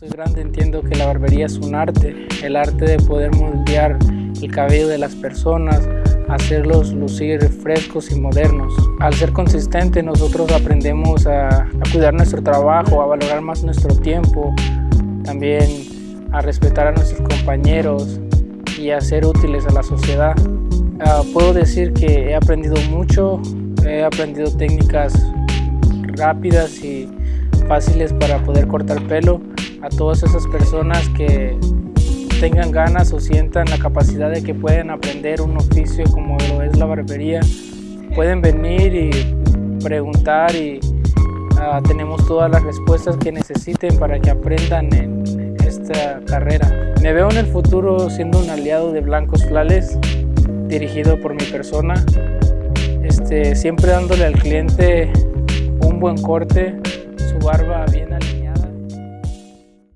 soy grande entiendo que la barbería es un arte, el arte de poder moldear el cabello de las personas, hacerlos lucir frescos y modernos. Al ser consistente nosotros aprendemos a, cuidar nuestro trabajo, a valorar más nuestro tiempo, también a respetar a nuestros compañeros y a ser útiles a la sociedad. Ah, puedo decir que he aprendido mucho, he aprendido técnicas rápidas y fáciles para poder cortar pelo a todas esas personas que tengan ganas o sientan la capacidad de que pueden aprender un oficio como lo es la barbería, pueden venir y preguntar y ah, tenemos todas las respuestas que necesiten para que aprendan en esta carrera. Me veo en el futuro siendo un aliado de Blancos Flales, dirigido por mi persona, este, siempre dándole al cliente un buen corte, su barba bien alineada.